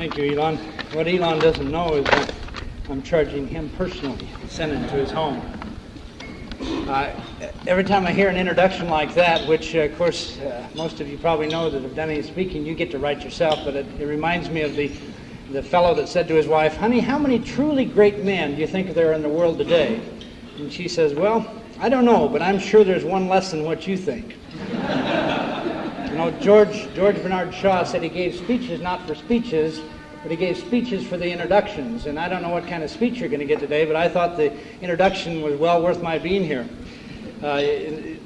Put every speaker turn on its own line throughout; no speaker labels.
Thank you, Elon. What Elon doesn't know is that I'm charging him personally, sending to his home. Uh, every time I hear an introduction like that, which uh, of course uh, most of you probably know that have done any speaking, you get to write yourself, but it, it reminds me of the, the fellow that said to his wife, Honey, how many truly great men do you think there are in the world today? And she says, Well, I don't know, but I'm sure there's one less than what you think. Know, George, George Bernard Shaw said he gave speeches not for speeches, but he gave speeches for the introductions. And I don't know what kind of speech you're going to get today, but I thought the introduction was well worth my being here. Uh,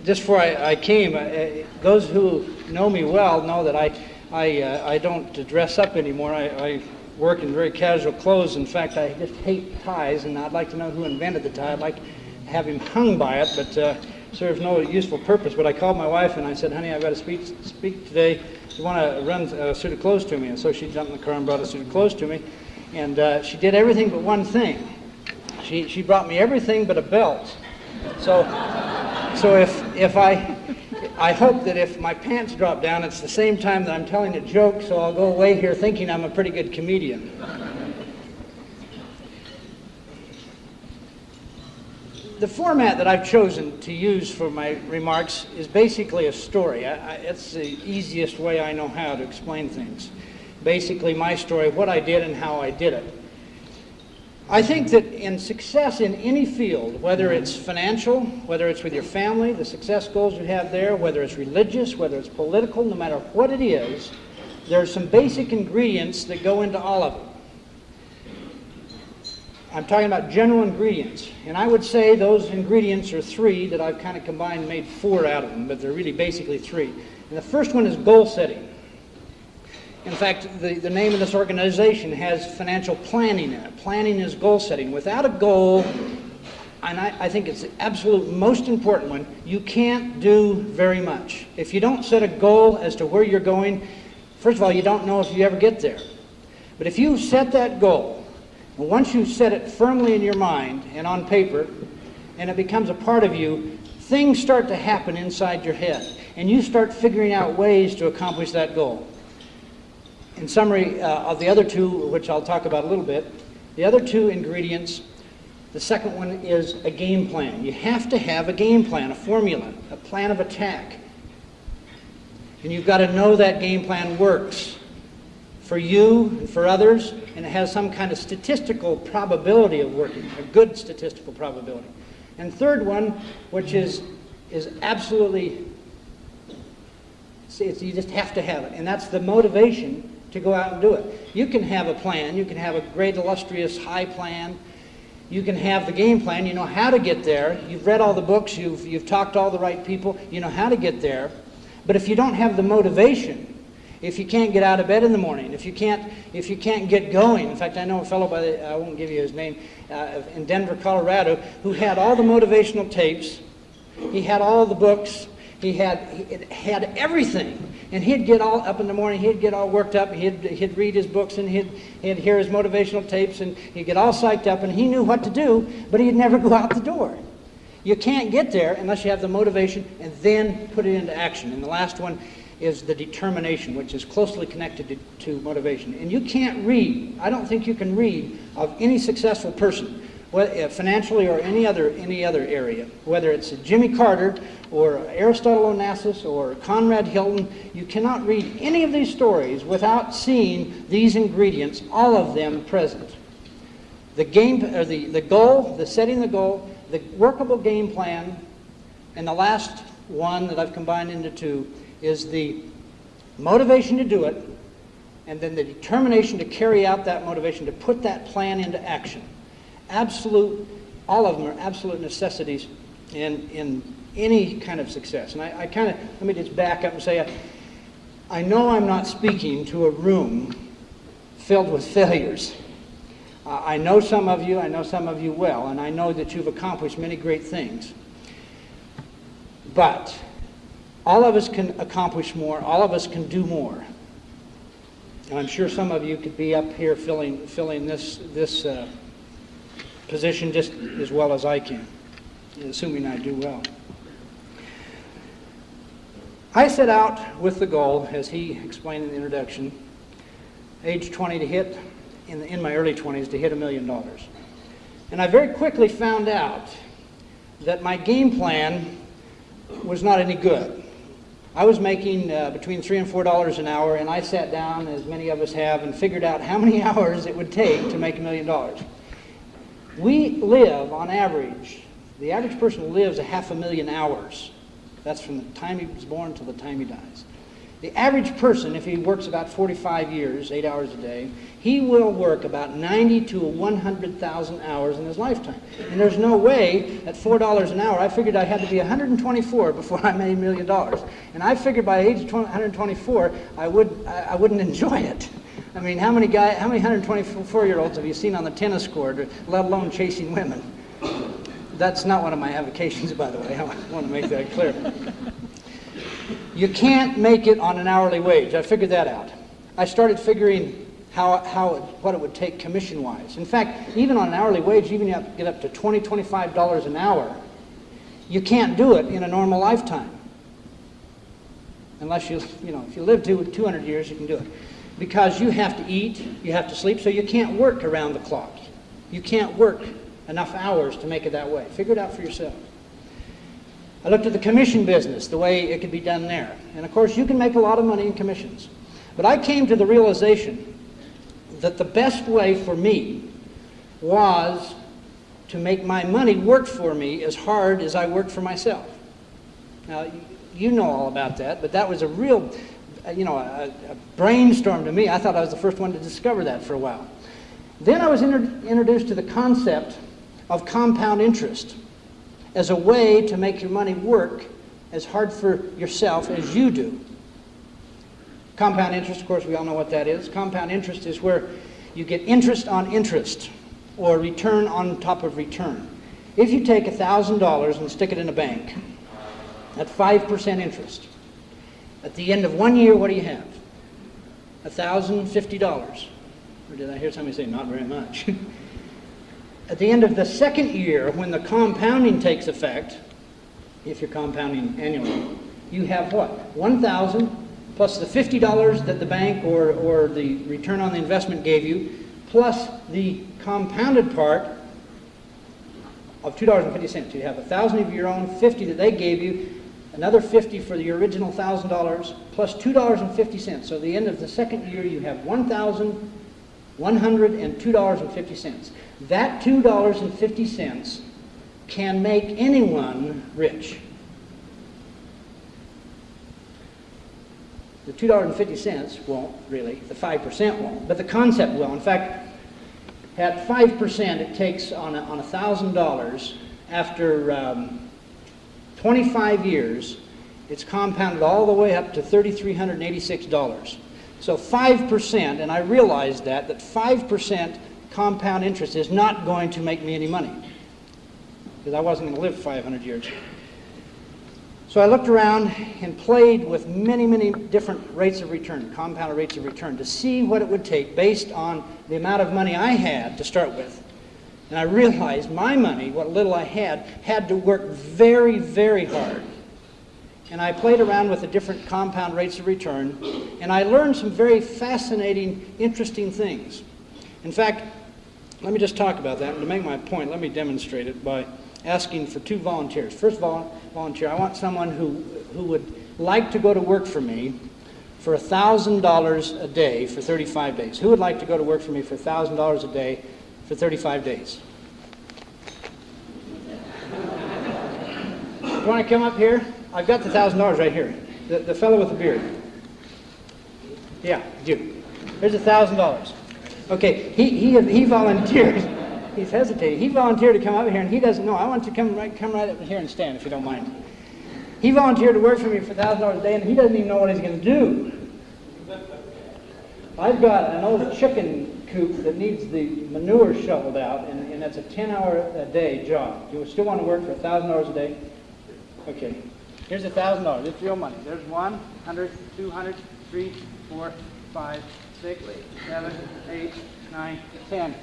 just before I, I came, uh, those who know me well know that I, I, uh, I don't dress up anymore. I, I, work in very casual clothes. In fact, I just hate ties, and I'd like to know who invented the tie. I'd like to have him hung by it, but uh, serves no useful purpose. But I called my wife and I said, honey, I've got to speak, speak today you want to run a suit of clothes to me? And so she jumped in the car and brought a suit of clothes to me. And uh, she did everything but one thing. She, she brought me everything but a belt. So, so if, if I, I hope that if my pants drop down, it's the same time that I'm telling a joke, so I'll go away here thinking I'm a pretty good comedian. The format that I've chosen to use for my remarks is basically a story. I, I, it's the easiest way I know how to explain things. Basically, my story, what I did and how I did it. I think that in success in any field, whether it's financial, whether it's with your family, the success goals you have there, whether it's religious, whether it's political, no matter what it is, there are some basic ingredients that go into all of it. I'm talking about general ingredients. And I would say those ingredients are three that I've kind of combined and made four out of them, but they're really basically three. And the first one is goal setting. In fact, the, the name of this organization has financial planning in it. Planning is goal setting. Without a goal, and I, I, think it's the absolute most important one, you can't do very much. If you don't set a goal as to where you're going, first of all, you don't know if you ever get there. But if you set that goal, well, once you set it firmly in your mind and on paper, and it becomes a part of you, things start to happen inside your head. And you start figuring out ways to accomplish that goal. In summary, uh, of the other two, which I'll talk about a little bit, the other two ingredients, the second one is a game plan. You have to have a game plan, a formula, a plan of attack. And you've got to know that game plan works for you for others, and it has some kind of statistical probability of working, a good statistical probability. And third one, which is, is absolutely, you just have to have it, and that's the motivation to go out and do it. You can have a plan, you can have a great, illustrious, high plan, you can have the game plan, you know how to get there, you've read all the books, you've, you've talked to all the right people, you know how to get there, but if you don't have the motivation, if you can't get out of bed in the morning, if you can't, if you can't get going. In fact, I know a fellow by the, I won't give you his name, uh, in Denver, Colorado, who had all the motivational tapes. He had all the books. He had, he had everything. And he'd get all up in the morning, he'd get all worked up, he'd, he'd read his books and he'd, he'd hear his motivational tapes and he'd get all psyched up and he knew what to do, but he'd never go out the door. You can't get there unless you have the motivation and then put it into action. And the last one is the determination, which is closely connected to, to, motivation. And you can't read, I don't think you can read of any successful person, whether, uh, financially or any other, any other area, whether it's Jimmy Carter or Aristotle Onassis or Conrad Hilton, you cannot read any of these stories without seeing these ingredients, all of them present. The game, or the, the goal, the setting the goal, the workable game plan, and the last one that I've combined into two is the motivation to do it, and then the determination to carry out that motivation, to put that plan into action. Absolute, all of them are absolute necessities in, in any kind of success. And I, I kind of, let me just back up and say, I, I know I'm not speaking to a room filled with failures. Uh, I know some of you, I know some of you well, and I know that you've accomplished many great things. But all of us can accomplish more. All of us can do more. And I'm sure some of you could be up here filling, filling this, this uh, position just as well as I can, assuming I do well. I set out with the goal, as he explained in the introduction, age 20 to hit, in, the, in my early 20s, to hit a million dollars. And I very quickly found out that my game plan was not any good. I was making uh, between three and four dollars an hour, and I sat down, as many of us have, and figured out how many hours it would take to make a million dollars. We live, on average, the average person lives a half a million hours. That's from the time he was born till the time he dies. The average person, if he works about 45 years, eight hours a day, he will work about 90 to 100,000 hours in his lifetime. And there's no way at $4 an hour, I figured I had to be 124 before I made a million dollars. And I figured by age 124, I, would, I wouldn't enjoy it. I mean, how many, guy, how many 124-year-olds have you seen on the tennis court, let alone chasing women? That's not one of my avocations, by the way. I want to make that clear. You can't make it on an hourly wage. I figured that out. I started figuring how, how what it would take commission-wise. In fact, even on an hourly wage, even you have to get up to $20, $25 an hour, you can't do it in a normal lifetime. Unless you, you know, if you live to 200 years, you can do it. Because you have to eat, you have to sleep, so you can't work around the clock. You can't work enough hours to make it that way. Figure it out for yourself. I looked at the commission business, the way it could be done there. And of course, you can make a lot of money in commissions. But I came to the realization that the best way for me was to make my money work for me as hard as I worked for myself. Now, you know all about that, but that was a real, you know, a, a brainstorm to me. I thought I was the first one to discover that for a while. Then I was inter introduced to the concept of compound interest as a way to make your money work as hard for yourself as you do. Compound interest, of course, we all know what that is. Compound interest is where you get interest on interest or return on top of return. If you take $1,000 and stick it in a bank at 5% interest, at the end of one year, what do you have? $1,050. Or did I hear somebody say, not very much? At the end of the second year, when the compounding takes effect, if you're compounding annually, you have what? 1,000 plus the $50 that the bank or, or the return on the investment gave you, plus the compounded part of $2.50. You have 1000 of your own, 50 that they gave you, another 50 for the original $1,000, plus $2.50. So at the end of the second year, you have $1,102.50. That $2.50 can make anyone rich. The $2.50 won't really, the 5% won't, but the concept will. In fact, at 5%, it takes on a, on $1,000 after um, 25 years, it's compounded all the way up to $3,386. So 5%, and I realized that, that 5% compound interest is not going to make me any money because I wasn't going to live 500 years. So I looked around and played with many, many different rates of return, compounded rates of return, to see what it would take based on the amount of money I had to start with. And I realized my money, what little I had, had to work very, very hard. And I played around with the different compound rates of return, and I learned some very fascinating, interesting things. In fact, let me just talk about that. And to make my point, let me demonstrate it by asking for two volunteers. First vol volunteer, I want someone who, who would like to go to work for me for $1,000 a day for 35 days. Who would like to go to work for me for $1,000 a day for 35 days? you want to come up here? I've got the $1,000 right here. The, the fellow with the beard. Yeah, you. Here's $1,000. Okay, he, he, he volunteered. He's hesitating. He volunteered to come up here, and he doesn't know. I want you to come right, come right up here and stand, if you don't mind. He volunteered to work for me for $1,000 a day, and he doesn't even know what he's going to do. I've got an old chicken coop that needs the manure shoveled out, and, and that's a 10-hour-a-day job. Do you still want to work for $1,000 a day? Okay. Here's $1,000. It's real money. There's 100, 200, 3, 4, 5, seven, eight, nine, ten.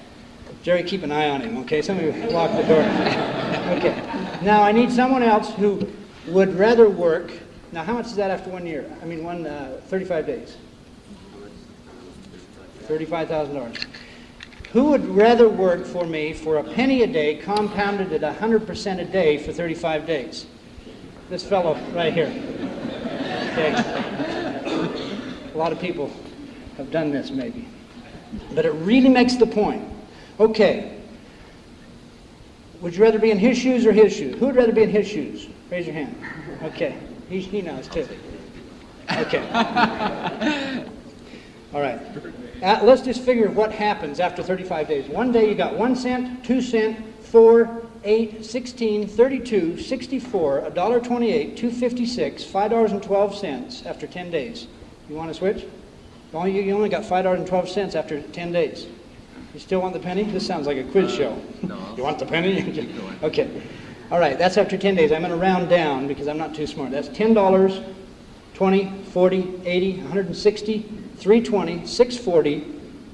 Jerry, keep an eye on him, okay? Somebody lock the door. okay. Now, I need someone else who would rather work. Now, how much is that after one year? I mean, one, uh, 35 days. $35,000. Who would rather work for me for a penny a day compounded at 100% a day for 35 days? This fellow right here. Okay. A lot of people have done this maybe. But it really makes the point. Okay. Would you rather be in his shoes or his shoes? Who would rather be in his shoes? Raise your hand. Okay. He, he knows too. Okay. All right. Uh, let's just figure what happens after 35 days. One day you got 1 cent, 2 cent, 4, 8, 16, 32, 64, $1.28, 256, $5.12 after 10 days. You want to switch? You, only got $5.12 after 10 days. You still want the penny? This sounds like a quiz show.
No.
you want the penny? Okay. All right, that's after 10 days. I'm going to round down because I'm not too smart. That's $10, 20, 40, 80, 160, 320, 640,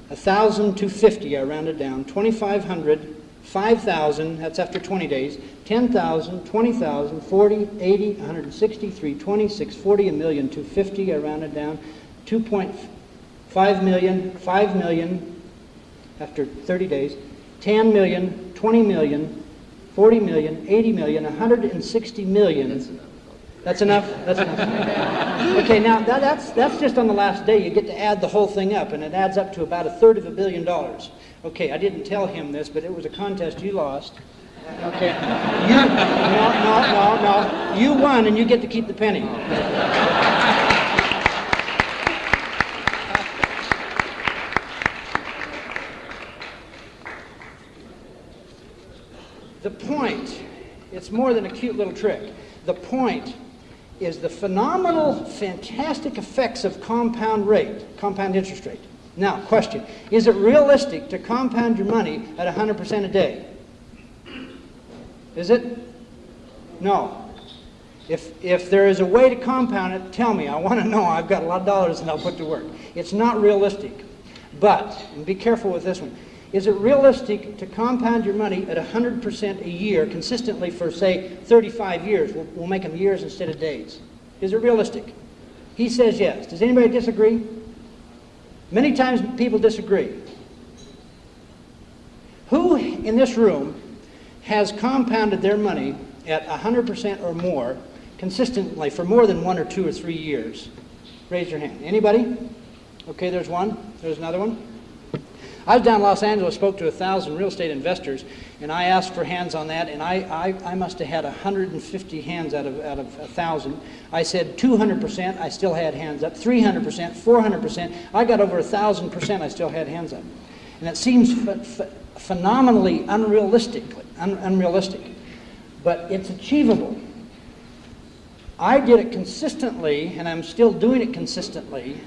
1,000, 250, I rounded down, 2,500, 5,000, that's after 20 days, 10,000, 20,000, 40, 80, 160, 320, 640, a million, 250, I rounded down, 2.5 million, 5 million, after 30 days, 10 million, 20 million, 40 million, 80 million, 160 million.
That's enough.
That's enough? That's enough. Okay, now that, that's, that's just on the last day. You get to add the whole thing up, and it adds up to about a third of a billion dollars. Okay, I didn't tell him this, but it was a contest you lost. Okay. You, no, no, no, no. You won, and you get to keep the penny. The point, it's more than a cute little trick. The point is the phenomenal, fantastic effects of compound rate, compound interest rate. Now, question Is it realistic to compound your money at 100% a day? Is it? No. If, if there is a way to compound it, tell me. I want to know. I've got a lot of dollars and I'll put to work. It's not realistic. But, and be careful with this one, is it realistic to compound your money at 100% a year consistently for, say, 35 years? We'll, we'll make them years instead of days. Is it realistic? He says yes. Does anybody disagree? Many times people disagree. Who in this room has compounded their money at 100% or more consistently for more than one or two or three years? Raise your hand. Anybody? Okay, there's one. There's another one. I was down in Los Angeles, spoke to a thousand real estate investors, and I asked for hands on that, and I, I, I must have had 150 hands out of, out of a thousand. I said 200%, I still had hands up. 300%, 400%, I got over a thousand percent, I still had hands up. And it seems ph- ph- phenomenally unrealistic, un- unrealistic, but it's achievable. I did it consistently, and I'm still doing it consistently.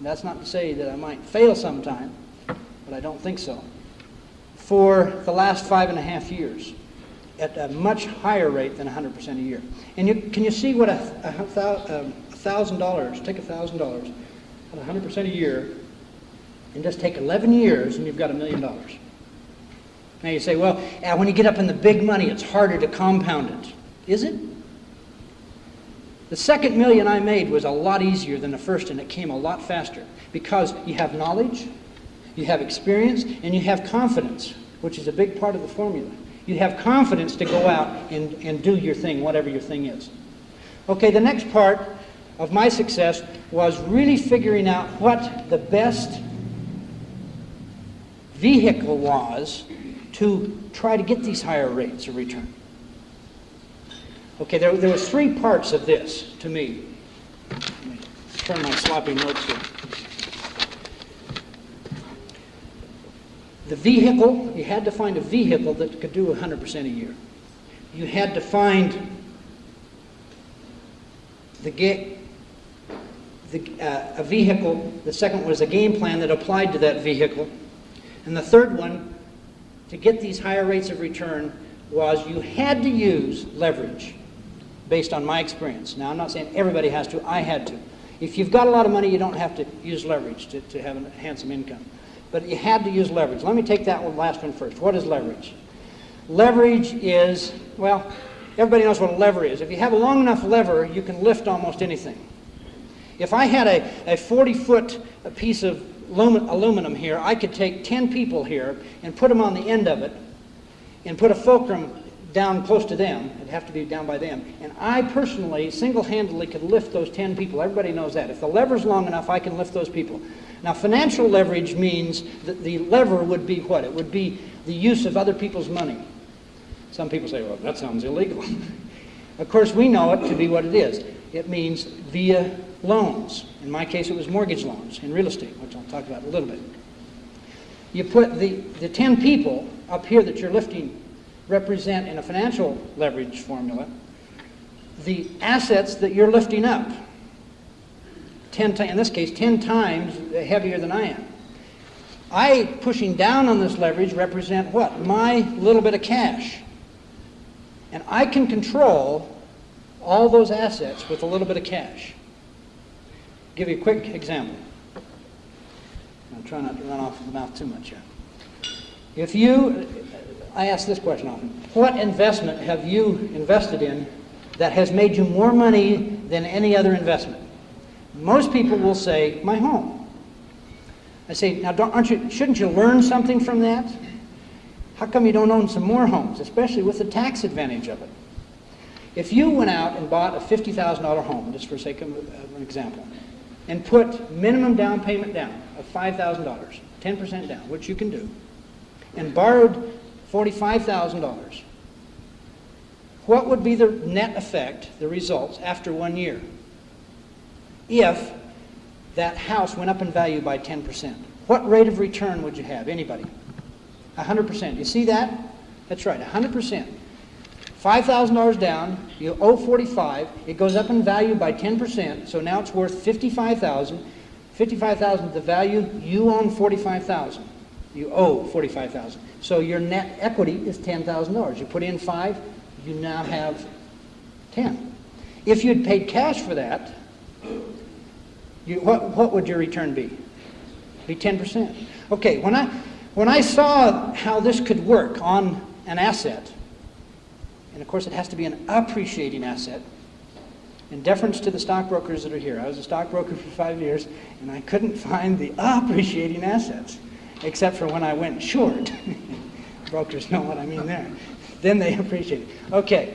That's not to say that I might fail sometime but I don't think so, for the last five and a half years at a much higher rate than 100% a year. And you, can you see what a, um, thousand dollars, take a thousand dollars at 100% a year, and just take 11 years and you've got a million dollars. Now you say, well, uh, when you get up in the big money, it's harder to compound it. Is it? The second million I made was a lot easier than the first, and it came a lot faster because you have knowledge, you have experience and you have confidence, which is a big part of the formula. You have confidence to go out and, and do your thing, whatever your thing is. Okay, the next part of my success was really figuring out what the best vehicle was to try to get these higher rates of return. Okay, there, there was three parts of this to me. Let me turn my sloppy notes here. The vehicle, you had to find a vehicle that could do 100% a year. You had to find the, get the uh, a vehicle, the second was a game plan that applied to that vehicle. And the third one, to get these higher rates of return, was you had to use leverage based on my experience. Now, I'm not saying everybody has to, I had to. If you've got a lot of money, you don't have to use leverage to, to have a handsome income but you had to use leverage. Let me take that one last one first. What is leverage? Leverage is, well, everybody knows what a lever is. If you have a long enough lever, you can lift almost anything. If I had a, a 40 foot piece of aluminum here, I could take 10 people here and put them on the end of it and put a fulcrum down close to them. It'd have to be down by them. And I personally, single-handedly, could lift those 10 people. Everybody knows that. If the lever's long enough, I can lift those people. Now, financial leverage means that the lever would be what? It would be the use of other people's money. Some people say, well, that sounds illegal. of course, we know it to be what it is. It means via loans. In my case, it was mortgage loans in real estate, which I'll talk about a little bit. You put the, the 10 people up here that you're lifting represent in a financial leverage formula the assets that you're lifting up. 10 in this case, 10 times heavier than I am. I pushing down on this leverage represent what? My little bit of cash. And I can control all those assets with a little bit of cash. Give you a quick example. I'm trying not to run off the mouth too much here. If you, I ask this question often, what investment have you invested in that has made you more money than any other investment? Most people will say, my home. I say, now aren't you, shouldn't you learn something from that? How come you don't own some more homes, especially with the tax advantage of it? If you went out and bought a $50,000 home, just for sake of an example, and put minimum down payment down of $5,000, 10% down, which you can do, and borrowed $45,000, what would be the net effect, the results, after one year? If that house went up in value by 10%. What rate of return would you have? Anybody? 100%. You see that? That's right, 100%. $5,000 down, you owe 45, it goes up in value by 10%, so now it's worth 55,000. 55,000 is the value, you own 45,000. You owe 45,000. So your net equity is $10,000. You put in 5, you now have 10. If you'd paid cash for that, you, what, what would your return be? Be 10%. Okay, when I, when I saw how this could work on an asset, and of course, it has to be an appreciating asset. In deference to the stockbrokers that are here, I was a stockbroker for five years, and I couldn't find the appreciating assets, except for when I went short. Brokers know what I mean there. Then they appreciate it. Okay,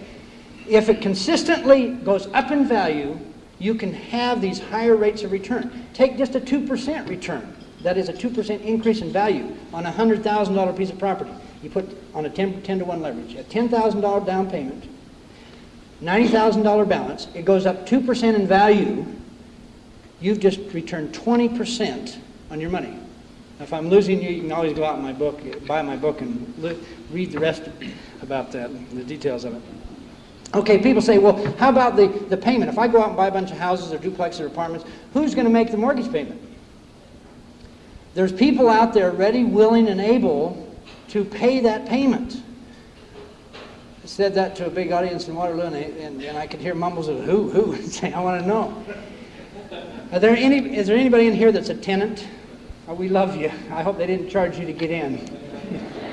if it consistently goes up in value, you can have these higher rates of return. Take just a 2% return. That is a 2% increase in value on a $100,000 piece of property. You put on a 10, 10 to 1 leverage, a $10,000 down payment, $90,000 balance, it goes up 2% in value, you've just returned 20% on your money. Now, if I'm losing you, you can always go out in my book, buy my book, and read the rest about that, the details of it. Okay, people say, well, how about the, the payment? If I go out and buy a bunch of houses or duplexes or apartments, who's going to make the mortgage payment? There's people out there ready, willing, and able to pay that payment. I said that to a big audience in Waterloo, and, and, and I could hear mumbles of who, who, and say, I want to know. Are there any, is there anybody in here that's a tenant? Oh, we love you. I hope they didn't charge you to get in.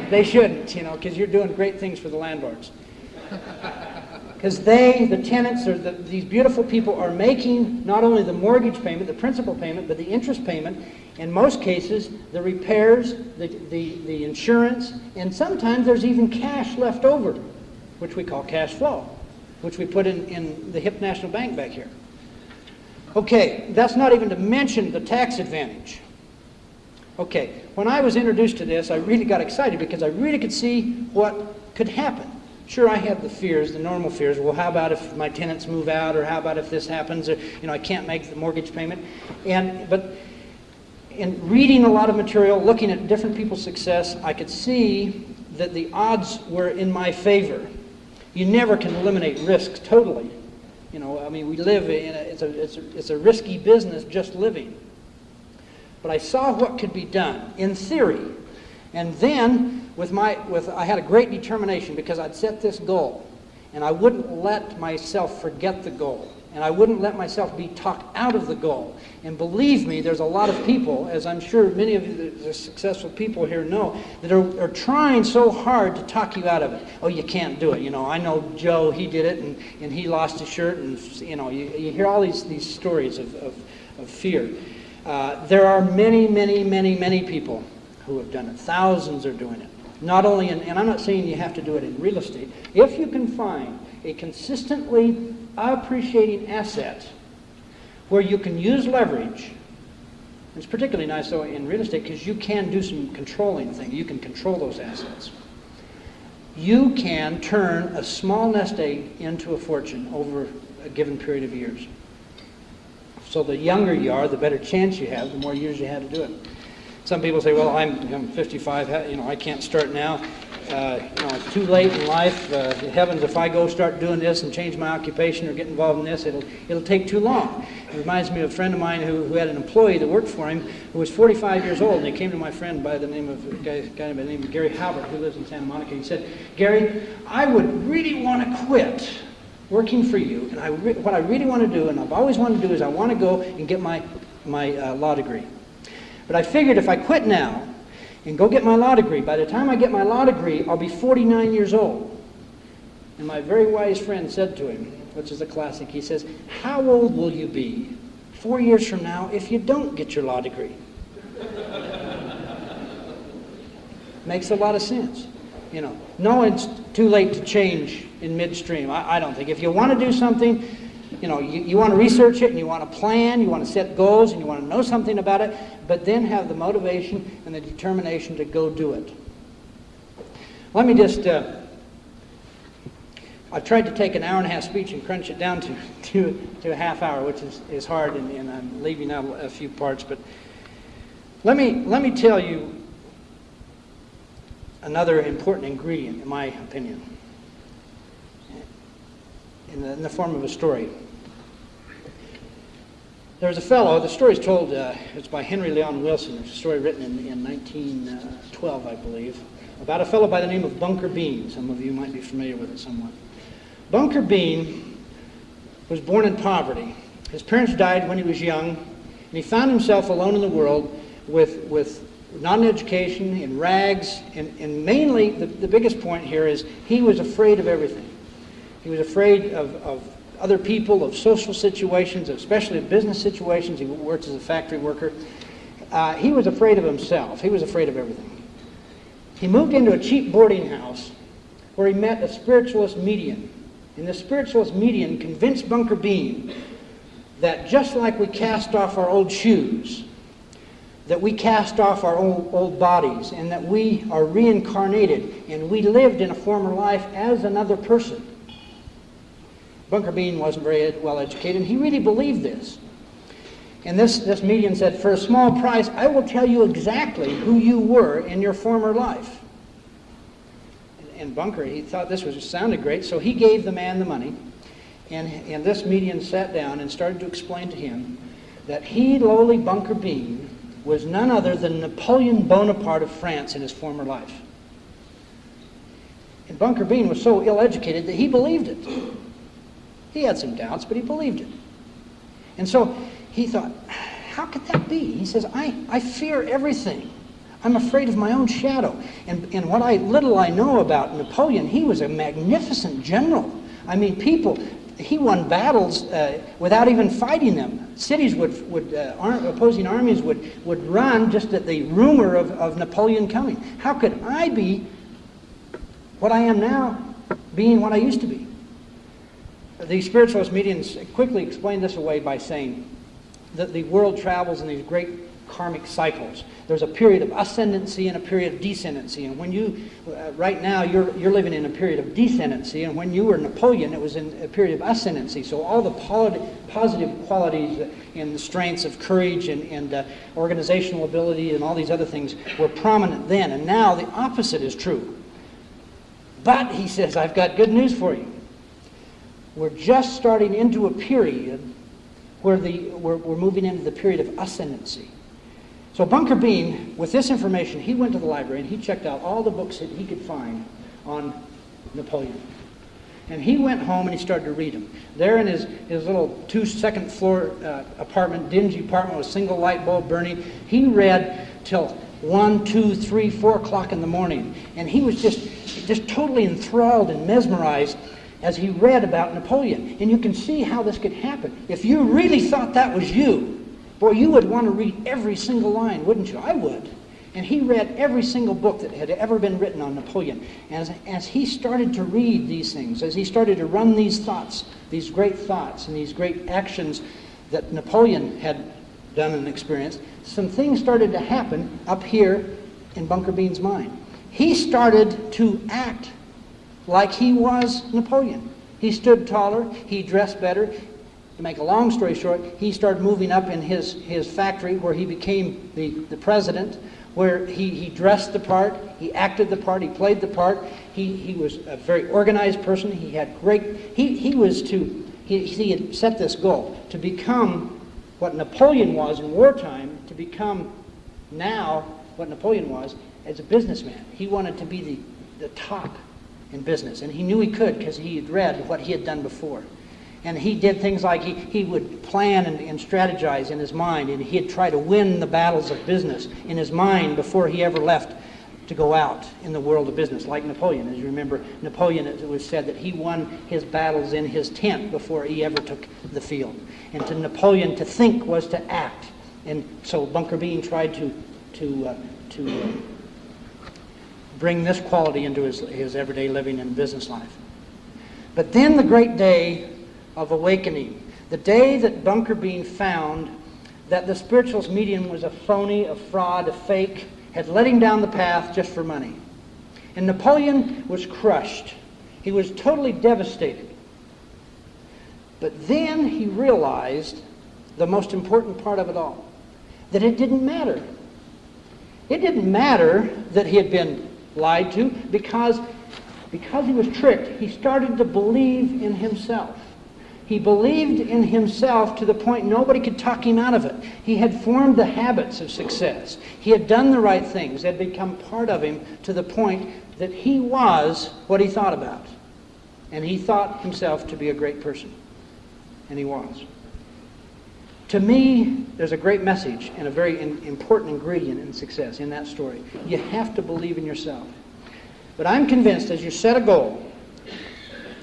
they shouldn't, you know, because you're doing great things for the landlords. Because they, the tenants, or the, these beautiful people are making not only the mortgage payment, the principal payment, but the interest payment, in most cases, the repairs, the, the, the insurance, and sometimes there's even cash left over, which we call cash flow, which we put in, in the HIP National Bank back here. Okay, that's not even to mention the tax advantage. Okay, when I was introduced to this, I really got excited because I really could see what could happen. Sure, I had the fears, the normal fears. Well, how about if my tenants move out, or how about if this happens, or you know, I can't make the mortgage payment. And but in reading a lot of material, looking at different people's success, I could see that the odds were in my favor. You never can eliminate risk totally. You know, I mean, we live in a, it's a, it's a, it's a risky business just living. But I saw what could be done in theory. And then with my, with, I had a great determination because I'd set this goal. And I wouldn't let myself forget the goal and I wouldn't let myself be talked out of the goal. And believe me, there's a lot of people, as I'm sure many of the successful people here know, that are, are trying so hard to talk you out of it. Oh, you can't do it. You know, I know Joe, he did it, and, and he lost his shirt, and, you know, you, you hear all these, these stories of, of, of fear. Uh, there are many, many, many, many people who have done it. Thousands are doing it. Not only in, and I'm not saying you have to do it in real estate. If you can find a consistently appreciating asset where you can use leverage, it's particularly nice though in real estate because you can do some controlling things. You can control those assets. You can turn a small nest egg into a fortune over a given period of years. So the younger you are, the better chance you have, the more years you have to do it. Some people say, well, I'm, I'm 55, you know, I can't start now. Uh, you know, it's too late in life. Uh, heavens, if I go start doing this and change my occupation or get involved in this, it'll, it'll take too long. It reminds me of a friend of mine who, who had an employee that worked for him who was 45 years old, and he came to my friend by the name of a guy, guy by the name of Gary Halbert, who lives in Santa Monica. He said, Gary, I would really want to quit working for you, and I what I really want to do, and I've always wanted to do, is I want to go and get my, my uh, law degree. But I figured if I quit now and go get my law degree, by the time I get my law degree, I'll be 49 years old. And my very wise friend said to him, which is a classic, he says, How old will you be four years from now if you don't get your law degree? Makes a lot of sense. You know, no, it's too late to change in midstream. I, I don't think. If you want to do something, you know, you, you want to research it and you want to plan, you want to set goals and you want to know something about it, but then have the motivation and the determination to go do it. Let me just, uh, I've tried to take an hour and a half speech and crunch it down to, to, to a half hour, which is, is hard, and, and I'm leaving out a few parts, but let me, let me tell you another important ingredient, in my opinion, in the, in the form of a story. There was a fellow, the story is told, uh, it's by Henry Leon Wilson. It's a story written in, in 1912, I believe, about a fellow by the name of Bunker Bean. Some of you might be familiar with it somewhat. Bunker Bean was born in poverty. His parents died when he was young, and he found himself alone in the world with, with not an education, in rags, and, and mainly the, the biggest point here is he was afraid of everything. He was afraid of, of other people, of social situations, especially of business situations. He worked as a factory worker. Uh, he was afraid of himself. He was afraid of everything. He moved into a cheap boarding house where he met a spiritualist medium. And the spiritualist medium convinced Bunker Bean that just like we cast off our old shoes, that we cast off our old, old bodies, and that we are reincarnated, and we lived in a former life as another person. Bunker Bean wasn't very well educated, and he really believed this. And this, this medium said, For a small price, I will tell you exactly who you were in your former life. And Bunker, he thought this was sounded great, so he gave the man the money. And, and this medium sat down and started to explain to him that he, lowly Bunker Bean, was none other than Napoleon Bonaparte of France in his former life. And Bunker Bean was so ill educated that he believed it. He had some doubts, but he believed it. And so he thought, how could that be? He says, I, I fear everything. I'm afraid of my own shadow. And, and what I little I know about Napoleon, he was a magnificent general. I mean, people, he won battles uh, without even fighting them. Cities would, would uh, ar- opposing armies would, would run just at the rumor of, of Napoleon coming. How could I be what I am now, being what I used to be? The spiritualist mediums quickly explain this away by saying that the world travels in these great karmic cycles. There's a period of ascendancy and a period of descendancy. And when you, uh, right now, you're, you're living in a period of descendancy. And when you were Napoleon, it was in a period of ascendancy. So all the positive qualities and the strengths of courage and, and uh, organizational ability and all these other things were prominent then. And now the opposite is true. But, he says, I've got good news for you. We're just starting into a period where the, we're, we're moving into the period of ascendancy. So Bunker Bean, with this information, he went to the library and he checked out all the books that he could find on Napoleon. And he went home and he started to read them. There in his, his little two second floor uh, apartment, dingy apartment with a single light bulb burning, he read till one, two, three, four o'clock in the morning. And he was just, just totally enthralled and mesmerized as he read about Napoleon. And you can see how this could happen. If you really thought that was you, Boy, you would want to read every single line, wouldn't you? I would. And he read every single book that had ever been written on Napoleon. As, as he started to read these things, as he started to run these thoughts, these great thoughts and these great actions that Napoleon had done and experienced, some things started to happen up here in Bunker Bean's mind. He started to act like he was Napoleon. He stood taller, he dressed better. To make a long story short, he started moving up in his, his factory where he became the, the president, where he, he dressed the part, he acted the part, he played the part. He, he was a very organized person. He had great, he, he was to, he, he had set this goal to become what Napoleon was in wartime, to become now what Napoleon was as a businessman. He wanted to be the, the top in business, and he knew he could because he had read what he had done before. And he did things like he, he would plan and, and strategize in his mind, and he'd try to win the battles of business in his mind before he ever left to go out in the world of business, like Napoleon. As you remember, Napoleon, it was said that he won his battles in his tent before he ever took the field. And to Napoleon, to think was to act. And so Bunker Bean tried to, to, uh, to uh, bring this quality into his, his everyday living and business life. But then the great day of awakening, the day that Bunker Bean found that the spirituals medium was a phony, a fraud, a fake, had led him down the path just for money. And Napoleon was crushed. He was totally devastated. But then he realized the most important part of it all that it didn't matter. It didn't matter that he had been lied to because, because he was tricked. He started to believe in himself. He believed in himself to the point nobody could talk him out of it. He had formed the habits of success. He had done the right things. They had become part of him to the point that he was what he thought about. And he thought himself to be a great person. And he was. To me, there's a great message and a very in, important ingredient in success in that story. You have to believe in yourself. But I'm convinced as you set a goal,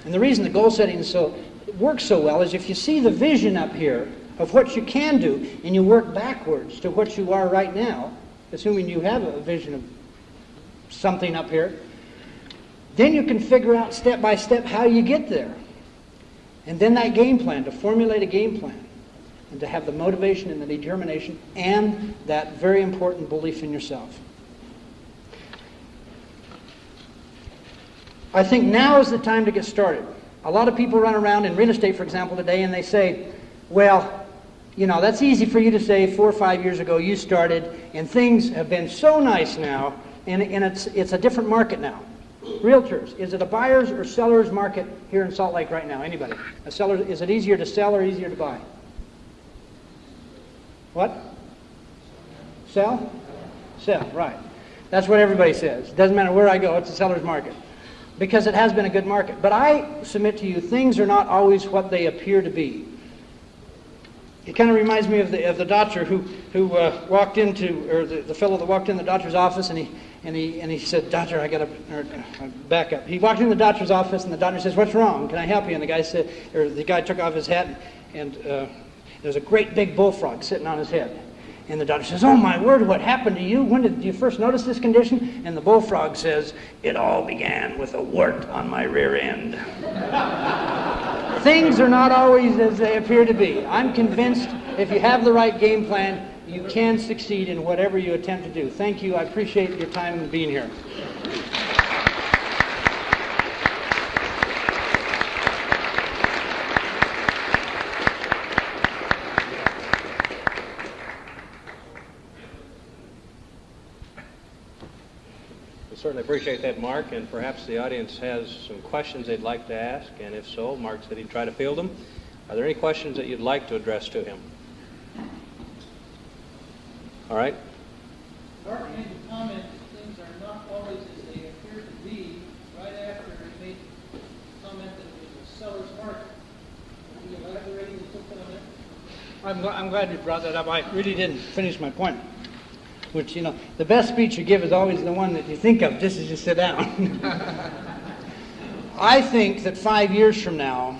and the reason the goal setting so works so well is if you see the vision up here of what you can do and you work backwards to what you are right now, assuming you have a vision of something up here, then you can figure out step by step how you get there. And then that game plan, to formulate a game plan, and to have the motivation and the determination and that very important belief in yourself. I think now is the time to get started. A lot of people run around in real estate, for example, today, and they say, well, you know, that's easy for you to say four or five years ago you started, and things have been so nice now, and, and it's, it's a different market now. Realtors, is it a buyer's or seller's market here in Salt Lake right now? Anybody? A seller, is it easier to sell or easier to buy? What? Sell? Sell, right. That's what everybody says. Doesn't matter where I go, it's a seller's market because it has been a good market. But I submit to you, things are not always what they appear to be. It kind of reminds me of the, of the doctor who, who uh, walked into, or the, the fellow that walked in the doctor's office and he, and he, and he said, Doctor, I got to uh, back up. He walked in the doctor's office and the doctor says, What's wrong? Can I help you? And the guy said, or the guy took off his hat and, and uh, there's a great big bullfrog sitting on his head. And the doctor says, Oh my word, what happened to you? When did you first notice this condition? And the bullfrog says, It all began with a wart on my rear end. Things are not always as they appear to be. I'm convinced if you have the right game plan, you can succeed in whatever you attempt to do. Thank you. I appreciate your time being here.
Certainly appreciate that, Mark, and perhaps the audience has some questions they'd like to ask, and if so, Mark said he'd try to field them. Are there any questions that you'd like to address to him? All right.
Mark made the comment that things are not always as they appear to be right after he made the comment that it was a seller's market. Can you elaborate a little bit on that?
I'm, I'm glad you brought that up. I really didn't finish my point which, you know, the best speech you give is always the one that you think of just as you sit down. I think that five years from now,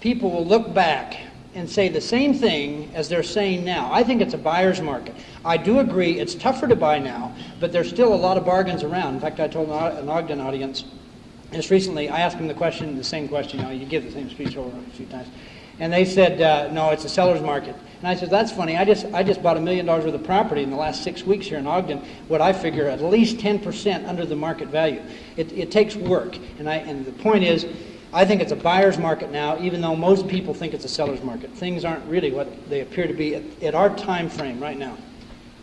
people will look back and say the same thing as they're saying now. I think it's a buyer's market. I do agree it's tougher to buy now, but there's still a lot of bargains around. In fact, I told an Ogden audience just recently, I asked them the question, the same question, you know, you give the same speech over a few times. And they said, uh, no, it's a seller's market. And I said, that's funny. I just, I just bought a million dollars worth of property in the last six weeks here in Ogden, what I figure at least 10% under the market value. It, it takes work. And, I, and the point is, I think it's a buyer's market now, even though most people think it's a seller's market. Things aren't really what they appear to be at, at our time frame right now.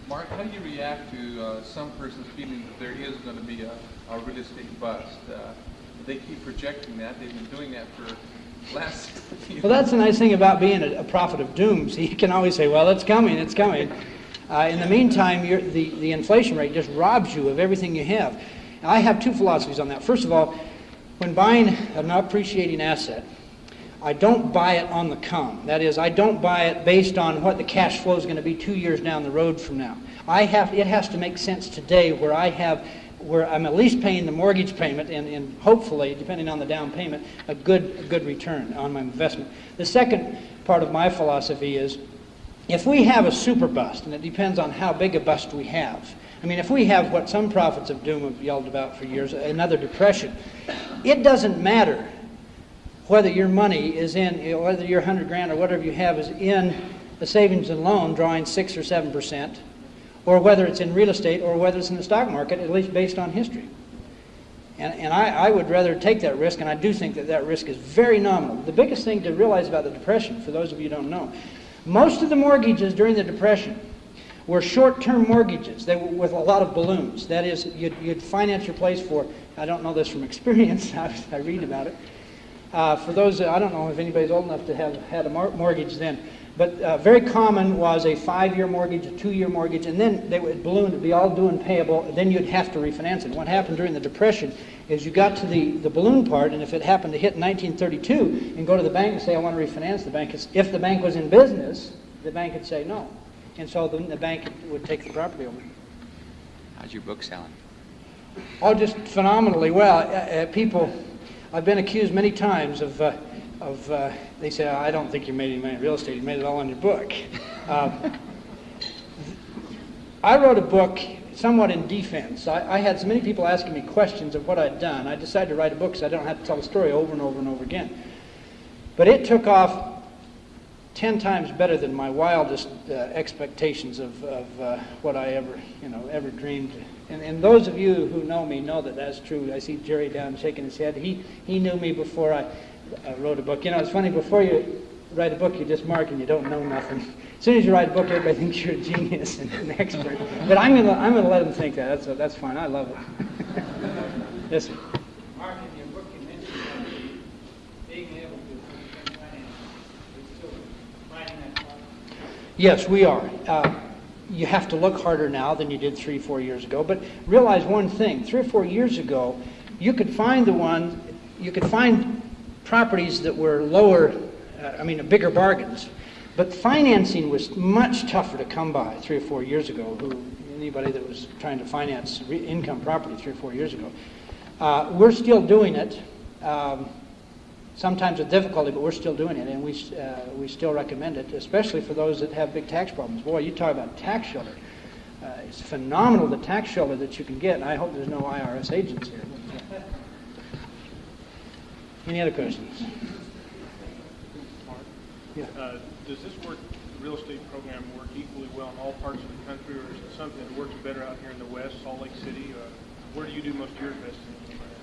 Mark, how do you react to uh, some persons feeling that there is going to be a, a real estate bust? Uh, they keep projecting that. They've been doing that for last.
Well, that's the nice thing about being a, a prophet of doom. So you can always say, "Well, it's coming, it's coming." Uh, in the meantime, the the inflation rate just robs you of everything you have. I have two philosophies on that. First of all, when buying an appreciating asset, I don't buy it on the come. That is, I don't buy it based on what the cash flow is going to be two years down the road from now. I have, it has to make sense today where I have, where I'm at least paying the mortgage payment and, and hopefully, depending on the down payment, a good, a good return on my investment. The second part of my philosophy is if we have a super bust, and it depends on how big a bust we have, I mean, if we have what some prophets of doom have yelled about for years, another depression, it doesn't matter whether your money is in, whether your 100 grand or whatever you have is in a savings and loan drawing 6 or 7 percent, or whether it's in real estate or whether it's in the stock market, at least based on history. And, and I, I would rather take that risk, and I do think that that risk is very nominal. The biggest thing to realize about the Depression, for those of you who don't know, most of the mortgages during the Depression were short-term mortgages. They were with a lot of balloons. That is, you'd, you'd finance your place for, I don't know this from experience, I, I read about it. Uh, for those, I don't know if anybody's old enough to have had a mortgage then, but uh, very common was a five-year mortgage, a two-year mortgage, and then they would balloon to be all due and payable, and then you'd have to refinance it. What happened during the Depression is you got to the, the balloon part, and if it happened to hit in 1932 and go to the bank and say, I want to refinance the bank, if the bank was in business, the bank would say no. And so then the bank would take the property over.
How's your book selling?
Oh, just phenomenally well. Uh, uh, people, I've been accused many times of, uh, of uh, they say, I don't think you made any money in real estate. You made it all on your book. Uh, I wrote a book somewhat in defense. I, I, had so many people asking me questions of what I'd done. I decided to write a book so I don't have to tell the story over and over and over again. But it took off ten times better than my wildest uh, expectations of, of uh, what I ever, you know, ever dreamed. And, and those of you who know me know that that's true. I see Jerry down shaking his head. He, he knew me before I uh, wrote a book. You know, it's funny, before you write a book, you just mark and you don't know nothing. As soon as you write a book, everybody thinks you're a genius and an expert. But I'm going to I'm gonna let them think that. That's, that's fine. I love it. yes, sir.
Mark, in your book, you mentioned being able to finance. still finding that problem?
Yes, we are. Uh, you have to look harder now than you did three, four years ago. But realize one thing: three or four years ago, you could find the one, you could find properties that were lower, uh, I mean, bigger bargains. But financing was much tougher to come by three or four years ago. Who anybody that was trying to finance income property three or four years ago, uh, we're still doing it. Um, sometimes with difficulty, but we're still doing it, and we, uh, we still recommend it, especially for those that have big tax problems. Boy, you talk about tax shelter. Uh, it's phenomenal the tax shelter that you can get, and I hope there's no IRS agents here. Any other questions? Yeah.
Uh, Does this work, real estate program work equally well in all parts of the country, or is it something that works better out here in the west, Salt Lake City? Uh, Where do you do most of your investing?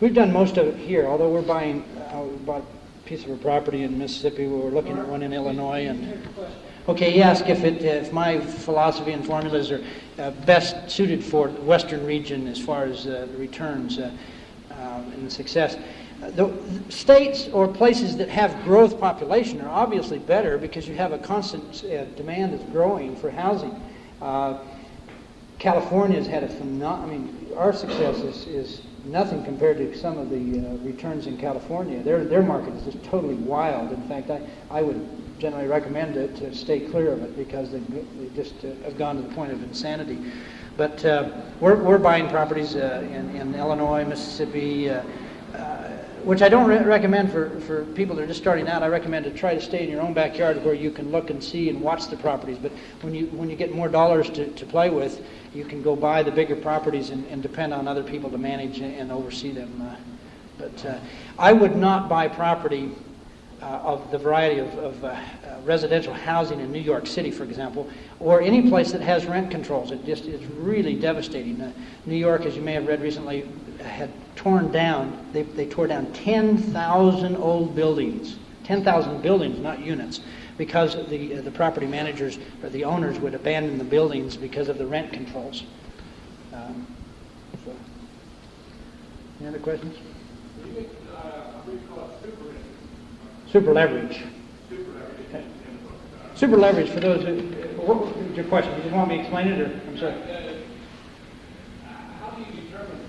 We've done most of it here, although we're buying, uh, we bought a piece of a property in Mississippi, we're looking at one in Illinois, and, okay, he asked if it, if my philosophy and formulas are uh, best suited for the western region as far as uh, the returns uh, um, and the success. The states or places that have growth population are obviously better because you have a constant uh, demand that's growing for housing. Uh, California's had a phenomenal, I mean, our success is, is nothing compared to some of the uh, returns in California. Their, their market is just totally wild. In fact, I, I would generally recommend it to stay clear of it because they, they just uh, have gone to the point of insanity. But uh, we're, we're buying properties uh, in, in Illinois, Mississippi, uh, which I don't re- recommend for, for people that are just starting out. I recommend to try to stay in your own backyard where you can look and see and watch the properties. But when you, when you get more dollars to, to play with, you can go buy the bigger properties and, and depend on other people to manage and, and oversee them. Uh, but uh, I would not buy property of the variety of, of uh, uh, residential housing in New York City, for example, or any place that has rent controls. It just is really devastating. Uh, New York, as you may have read recently, had torn down, they, they tore down 10,000 old buildings, 10,000 buildings, not units, because the, uh, the property managers or the owners would abandon the buildings because of the rent controls. Um, so. Any other questions? Super leverage. Super leverage, for those who, what was your question? You want me to explain it, or, I'm sorry?
How do you determine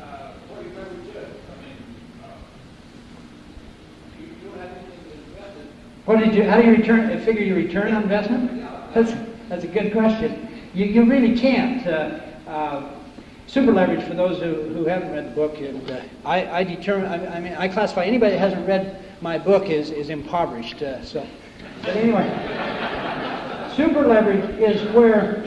uh, what your leverage is? I mean, uh, you don't have anything to invest in.
What did you, how do you return, uh, figure your return on investment? That's, that's a good question. You, you really can't. Uh, uh, super leverage, for those who, who haven't read the book, and uh, I, I determine, I, I mean, I classify anybody that hasn't read my book is, is impoverished. Uh, so, but anyway, super leverage is where,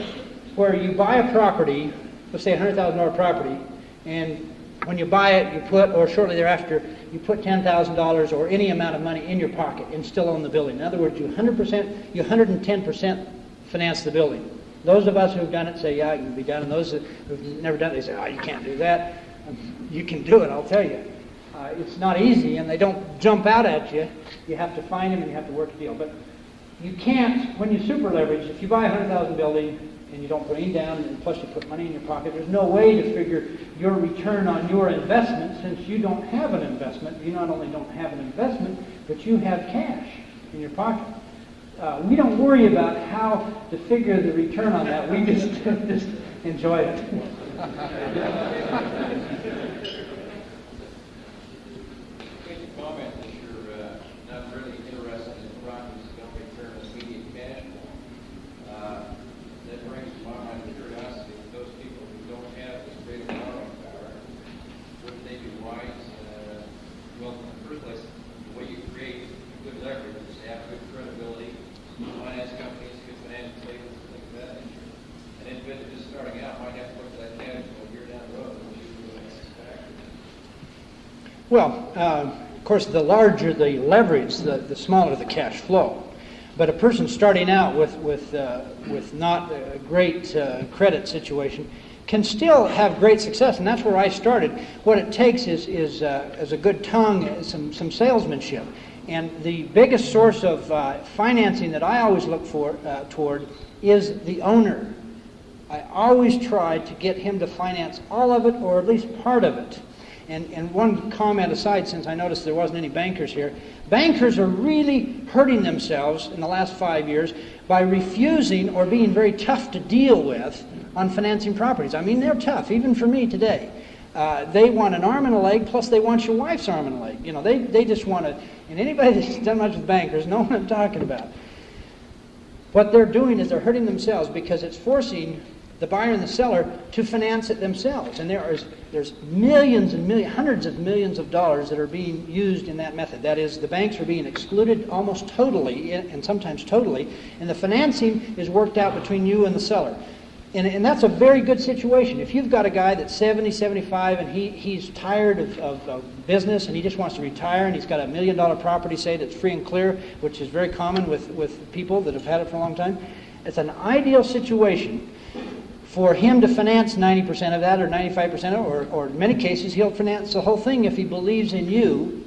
where you buy a property, let's say a hundred thousand dollar property, and when you buy it, you put, or shortly thereafter, you put ten thousand dollars or any amount of money in your pocket and still own the building. In other words, you hundred percent, you hundred and ten percent finance the building. Those of us who've done it say, yeah, it can be done. And those who've never done it, they say, oh, you can't do that. You can do it, I'll tell you. Uh, it's not easy, and they don't jump out at you. You have to find them, and you have to work a deal. But you can't, when you super leverage, if you buy a hundred thousand building and you don't put any down, and plus you put money in your pocket, there's no way to figure your return on your investment since you don't have an investment. You not only don't have an investment, but you have cash in your pocket. Uh, we don't worry about how to figure the return on that. We just just enjoy it.
Make a comment that you're uh, not really interested in properties that don't return immediate cash flow. Uh, That brings to my mind the curiosity of those people who don't have this great borrowing power, wouldn't they be wise, uh, well, in the first place, the way you create good leverage is to have good credibility, finance companies, good financial statements, and things of that nature. An individual just starting out might have to look at that cash flow year down the road, which you really expect.
Well, uh, of course, the larger the leverage, the, the smaller the cash flow. But a person starting out with, with, uh, with not a great uh, credit situation can still have great success, and that's where I started. What it takes is, is, uh, is a good tongue, some, some salesmanship. And the biggest source of uh, financing that I always look for, uh, toward is the owner. I always try to get him to finance all of it or at least part of it. And, and one comment aside, since I noticed there wasn't any bankers here, bankers are really hurting themselves in the last five years by refusing or being very tough to deal with on financing properties. I mean, they're tough, even for me today. Uh, they want an arm and a leg, plus they want your wife's arm and a leg. You know, they, they just want to, and anybody that's done much with bankers know what I'm talking about. What they're doing is they're hurting themselves because it's forcing the buyer and the seller to finance it themselves. And there is there's millions and millions, hundreds of millions of dollars that are being used in that method. That is, the banks are being excluded almost totally, and sometimes totally, and the financing is worked out between you and the seller. And, and that's a very good situation. If you've got a guy that's 70, 75, and he, he's tired of, of, of business and he just wants to retire, and he's got a million dollar property, say, that's free and clear, which is very common with, with people that have had it for a long time, it's an ideal situation for him to finance 90% of that or 95% of it, or, or in many cases, he'll finance the whole thing if he believes in you.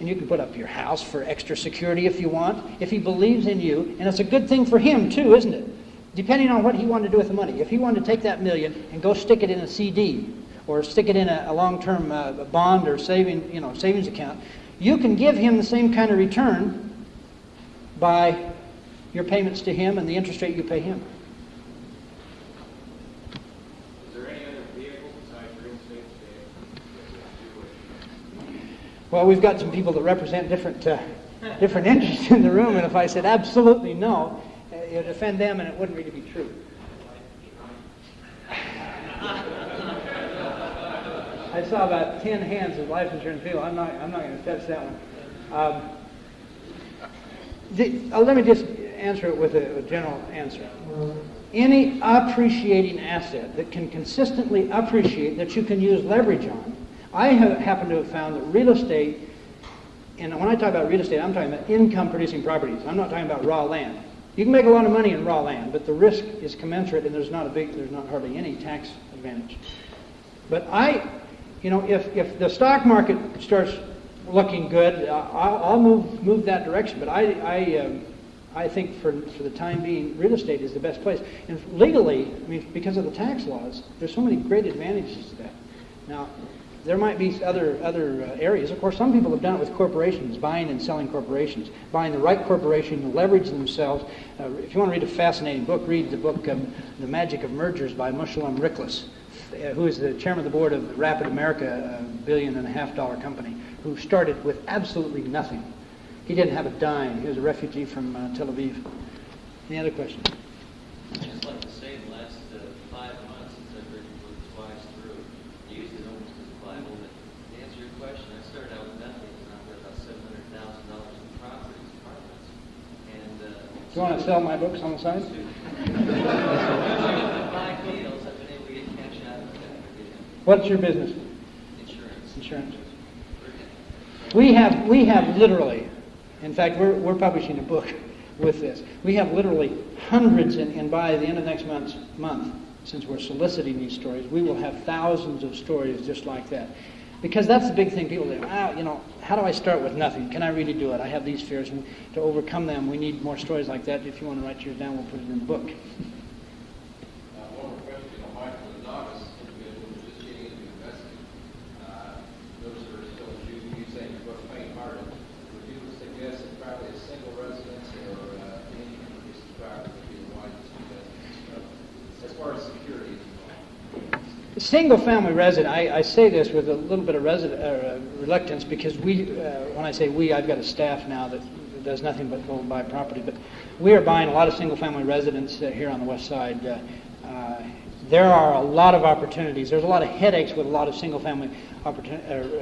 And you can put up your house for extra security if you want, if he believes in you. And it's a good thing for him, too, isn't it? Depending on what he wanted to do with the money. If he wanted to take that million and go stick it in a CD or stick it in a, a long-term uh, bond or saving, you know, savings account, you can give him the same kind of return by your payments to him and the interest rate you pay him.
Is there any other vehicle besides real estate that that would do it?
Well, we've got some people that represent different, uh, different interests in the room, and if I said absolutely no, uh, it would offend them and it wouldn't really be true. I saw about 10 hands of life insurance people. I'm not, I'm not going to touch that one. Um, the, uh, let me just answer it with a, a general answer. Any appreciating asset that can consistently appreciate that you can use leverage on. I have, happen to have found that real estate, and when I talk about real estate, I'm talking about income producing properties. I'm not talking about raw land. You can make a lot of money in raw land, but the risk is commensurate and there's not a big, there's not hardly any tax advantage. But I, you know, if, if the stock market starts looking good, I'll, I'll move, move that direction. But I, I, um, I think for, for the time being, real estate is the best place. And legally, I mean, because of the tax laws, there's so many great advantages to that. Now, there might be other, other uh, areas. Of course, some people have done it with corporations, buying and selling corporations, buying the right corporation to leverage themselves. Uh, if you want to read a fascinating book, read the book um, The Magic of Mergers by Meshulam Riklis, uh, who is the chairman of the board of Rapid America, a billion and a half dollar company, who started with absolutely nothing. He didn't have a dime. He was a refugee from uh, Tel Aviv. Any other questions?
I'd just like to say, the last uh, five months since I've read your book twice through, I used it almost as a Bible, but to answer your question, I started out with nothing, and I've got about seven hundred thousand dollars in properties, apartments, and, uh...
Do you want to sell my books on the side?
Five deals, I've been able to get cash out of that,
What's your business?
insurance.
Insurance. We have, we have literally, in fact, we're, we're publishing a book with this. We have literally hundreds, and, and by the end of next month's month, since we're soliciting these stories, we will have thousands of stories just like that. Because that's the big thing people do. Ah, you know, how do I start with nothing? Can I really do it? I have these fears, and to overcome them, we need more stories like that. If you want to write yours down, we'll put it in the book.
Uh, one more question on Mike, for the novice individual who's just getting into investing. Uh, those who are still, you, you say in your book, faint-hearted, would you suggest that probably a single residence or, uh, any piece of property would be the wisest investment? As far as security is involved.
Single-family resident, I, I say this with a little bit of uh, reluctance because we, uh, when I say we, I've got a staff now that does nothing but go buy property. But we are buying a lot of single-family residents uh, here on the west side. Uh, uh, there are a lot of opportunities. There's a lot of headaches with a lot of single-family uh,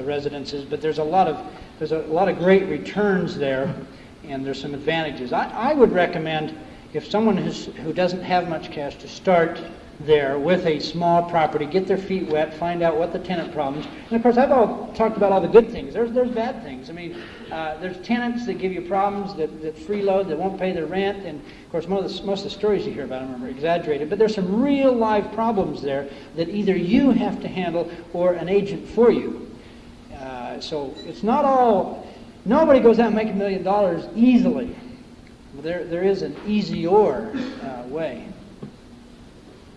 residences, but there's a lot of there's a lot of great returns there, and there's some advantages. I, I would recommend if someone who doesn't have much cash to start there with a small property, get their feet wet, find out what the tenant problems. And of course, I've all talked about all the good things. There's there's bad things. I mean, uh, there's tenants that give you problems that, that freeload, that won't pay their rent, and of course, most of, the, most of the stories you hear about them are exaggerated. But there's some real live problems there that either you have to handle or an agent for you. Uh, so it's not all. Nobody goes out and makes a million dollars easily. There there is an easier uh, way.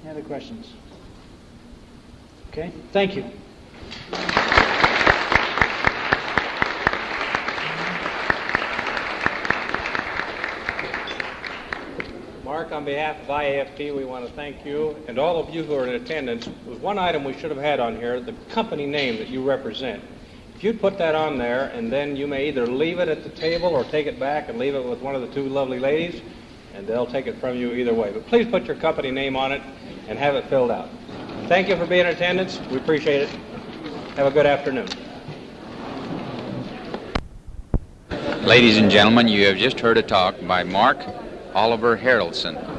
Any other questions? Okay, thank you.
Mark, on behalf of IAFT, we want to thank you and all of you who are in attendance. There's one item we should have had on here, the company name that you represent. If you'd put that on there, and then you may either leave it at the table or take it back and leave it with one of the two lovely ladies, and they'll take it from you either way. But please put your company name on it and have it filled out. Thank you for being in attendance. We appreciate it. Have a good afternoon.
Ladies and gentlemen, you have just heard a talk by Mark Oliver Haroldsen.